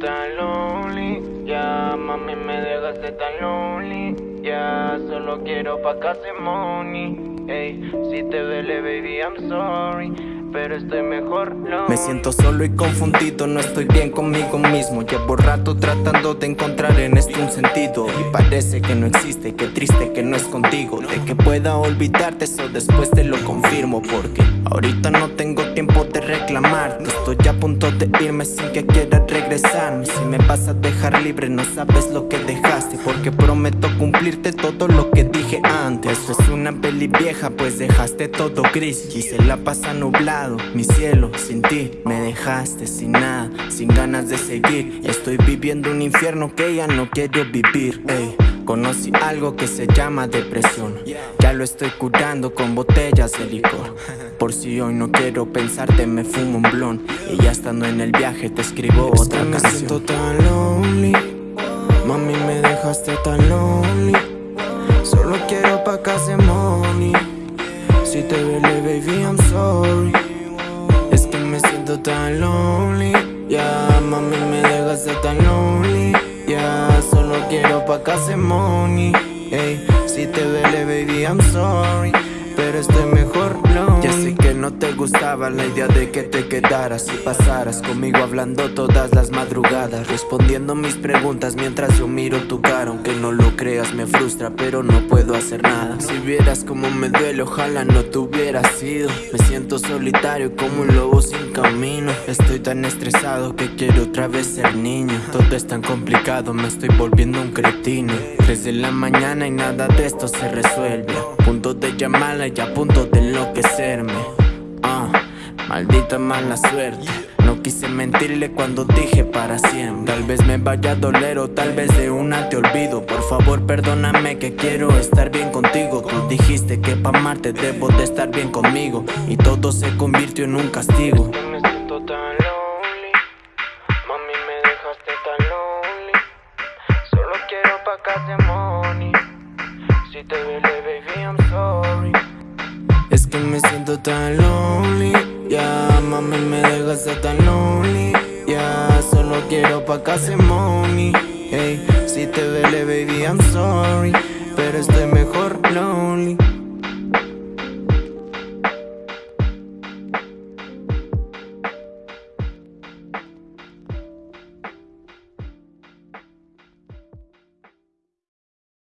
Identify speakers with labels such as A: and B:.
A: tan lonely. Ya, mami, me dejaste tan lonely. Ya, solo quiero pa' casi money Ey, si te duele, baby, I'm sorry pero estoy mejor no
B: Me siento solo y confundido, no estoy bien conmigo mismo. Llevo rato tratando de encontrar en esto un sentido. Y parece que no existe, qué triste que no es contigo. De que pueda olvidarte, eso después te lo confirmo. Porque ahorita no tengo tiempo de reclamarte Estoy a punto de irme sin que quieras regresarme Si me vas a dejar libre no sabes lo que dejaste. Porque prometo cumplirte todo lo que dije antes. Eso es una peli vieja pues dejaste todo gris. Y se la pasa nublada mi cielo, sin ti me dejaste sin nada, sin ganas de seguir. Estoy viviendo un infierno que ya no quiero vivir ey. Conocí algo que se llama depresión. Ya lo estoy curando con botellas de licor. Por si hoy no quiero pensarte me fumo un blon. Y ya estando en el viaje te escribo otra
A: me
B: canción.
A: siento tan lonely. Mami me dejaste tan lonely Si te duele baby I'm sorry. Tan lonely Ya, mami me dejaste tan lonely Ya, solo quiero pa' casa money Ey, si te duele baby I'm sorry Estoy mejor no.
B: Ya sé que no te gustaba la idea de que te quedaras y pasaras conmigo hablando todas las madrugadas Respondiendo mis preguntas mientras yo miro tu cara. Aunque no lo creas me frustra pero no puedo hacer nada. Si vieras como me duele ojalá no te hubiera sido. Me siento solitario como un lobo sin camino. Estoy tan estresado que quiero otra vez ser niño. Todo es tan complicado me estoy volviendo un cretino Desde la mañana y nada de esto se resuelve. Punto de llamarla y a punto de enloquecerme. Ah, maldita mala suerte. No quise mentirle cuando dije para siempre. Tal vez me vaya a doler o tal vez de una te olvido. Por favor perdóname que quiero estar bien contigo. Tú dijiste que pa' amarte debo de estar bien conmigo. Y todo se convirtió en un castigo
A: siento tan lonely. Ya, mami me dejaste tan lonely. Ya, solo quiero pa' casa money Hey, si te duele baby I'm sorry. Pero estoy mejor lonely